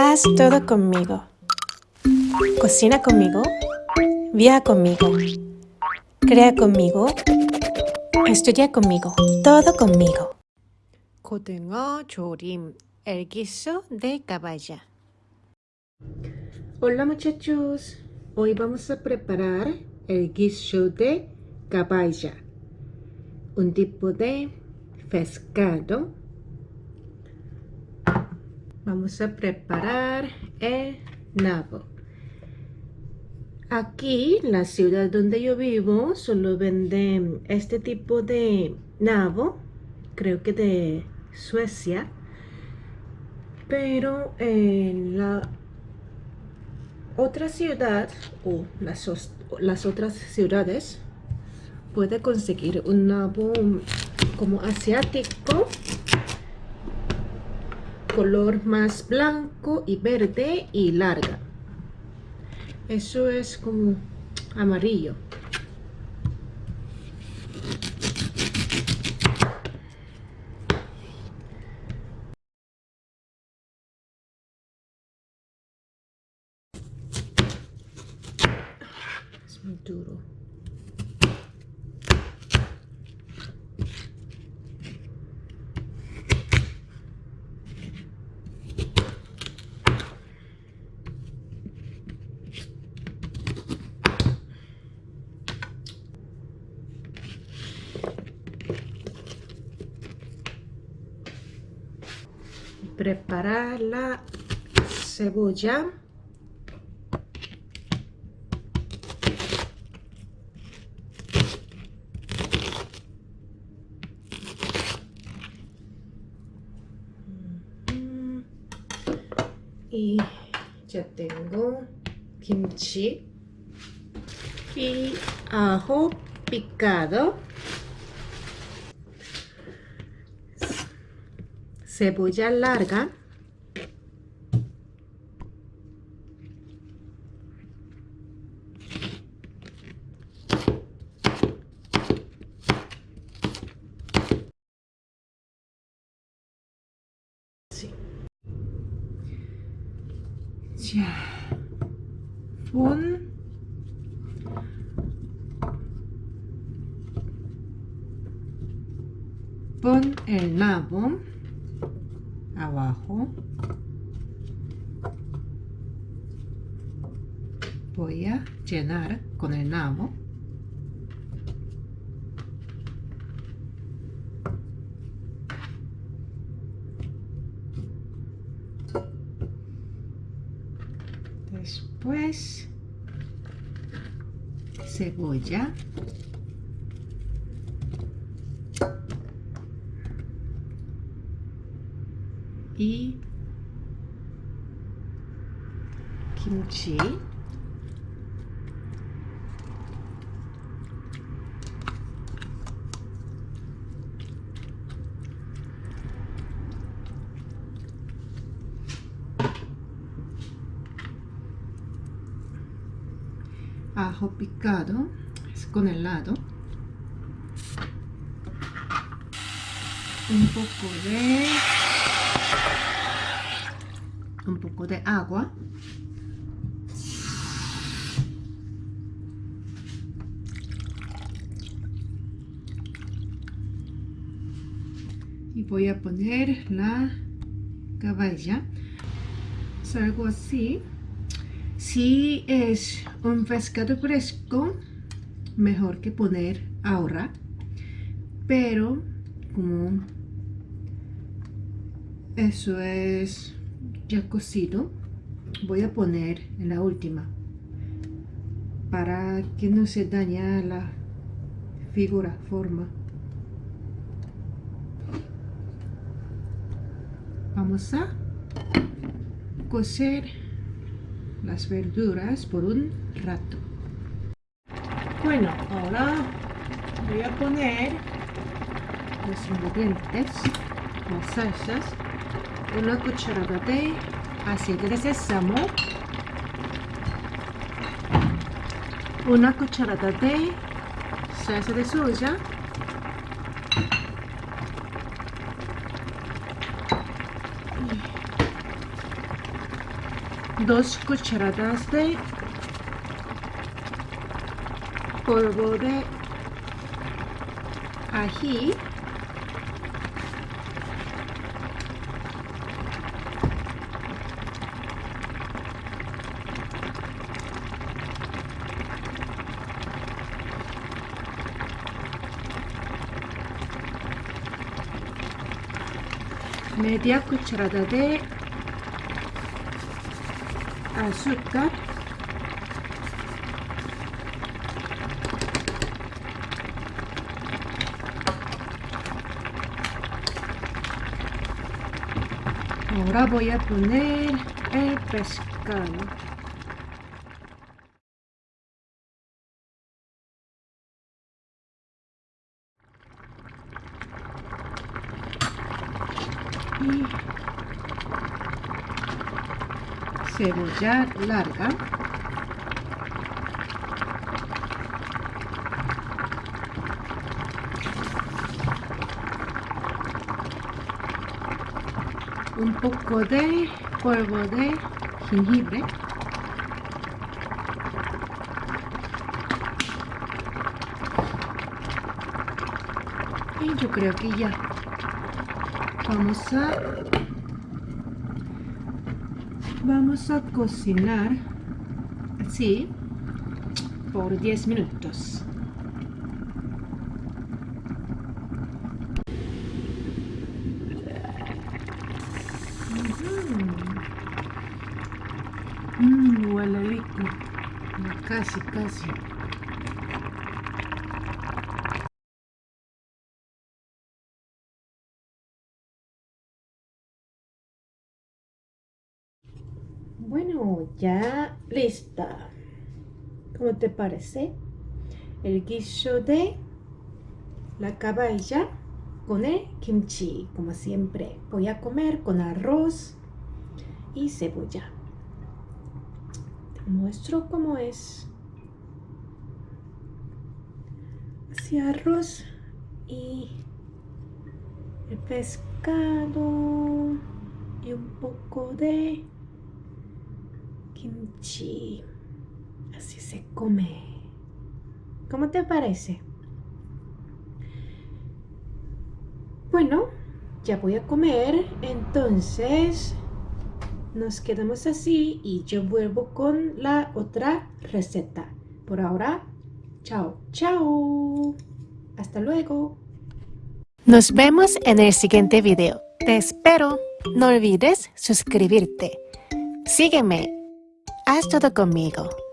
Haz todo conmigo. Cocina conmigo. Viaja conmigo. Crea conmigo. Estudia conmigo. Todo conmigo. Kotengo el guiso de caballa. Hola muchachos, hoy vamos a preparar el guiso de caballa, un tipo de pescado Vamos a preparar el nabo. Aquí, la ciudad donde yo vivo, solo venden este tipo de nabo, creo que de Suecia, pero en la otra ciudad o las, las otras ciudades puede conseguir un nabo como asiático color más blanco y verde y larga. Eso es como amarillo. Es muy duro preparar la cebolla. Y ya tengo kimchi y ajo picado cebolla larga. Ya. Pon pon el nabo abajo. Voy a llenar con el nabo. Después cebolla y kimchi. Ajo picado con el lado un poco de un poco de agua. Y voy a poner la caballa es algo así. Si es un pescado fresco mejor que poner ahora pero como eso es ya cocido. Voy a poner en la última para que no se dañe la figura, forma. Vamos a cocer las verduras por un rato. Bueno, ahora voy a poner los ingredientes las salsas una cucharada de aceite de sésamo. Una cucharada de salsa de soya. Dos cucharadas de polvo de ají media cucharada de azúcar. Ahora voy a poner el pescado y cebolla larga. Un poco de polvo de jengibre. Y yo creo que ya vamos a vamos a cocinar así por 10 minutos Mmm, huele rico. Casi, casi. Bueno, ya lista. ¿Cómo te parece? El guiso de la caballa con el kimchi, como siempre. Voy a comer con arroz y cebolla. Te muestro cómo es. Así arroz y el pescado y un poco de kimchi. Así se come. ¿Cómo te parece? Bueno, ya voy a comer, entonces nos quedamos así y yo vuelvo con la otra receta. Por ahora, chao, chao. Hasta luego. Nos vemos en el siguiente video. Te espero. No olvides suscribirte. Sígueme. Haz todo conmigo.